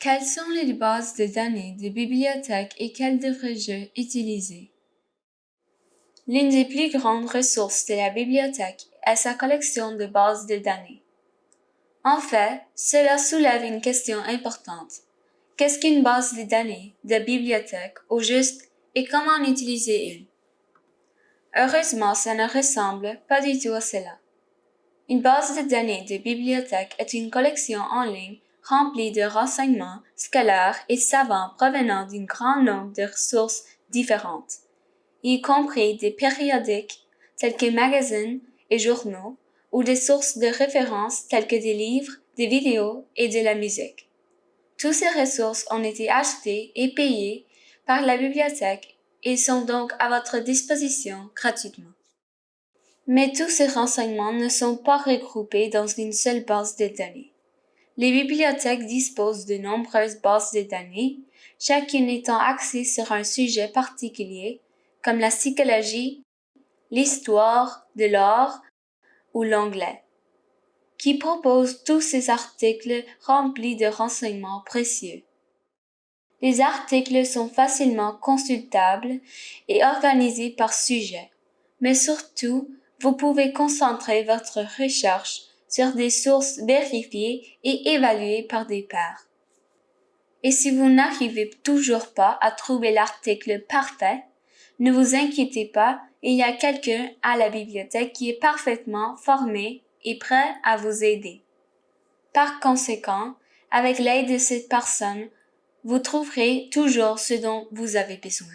Quelles sont les bases de données de bibliothèque et quelles devrais-je utiliser? L'une des plus grandes ressources de la bibliothèque est sa collection de bases de données. En fait, cela soulève une question importante. Qu'est-ce qu'une base de données de bibliothèque au juste et comment en utiliser une? Heureusement, ça ne ressemble pas du tout à cela. Une base de données de bibliothèque est une collection en ligne remplie de renseignements scolaires et savants provenant d'un grand nombre de ressources différentes, y compris des périodiques tels que magazines et journaux, ou des sources de référence telles que des livres, des vidéos et de la musique. Toutes ces ressources ont été achetées et payées par la bibliothèque et sont donc à votre disposition gratuitement. Mais tous ces renseignements ne sont pas regroupés dans une seule base de données. Les bibliothèques disposent de nombreuses bases de données, chacune étant axée sur un sujet particulier, comme la psychologie, l'histoire de l'art ou l'anglais, qui proposent tous ces articles remplis de renseignements précieux. Les articles sont facilement consultables et organisés par sujet, mais surtout, vous pouvez concentrer votre recherche sur des sources vérifiées et évaluées par des pairs. Et si vous n'arrivez toujours pas à trouver l'article parfait, ne vous inquiétez pas, il y a quelqu'un à la bibliothèque qui est parfaitement formé et prêt à vous aider. Par conséquent, avec l'aide de cette personne, vous trouverez toujours ce dont vous avez besoin.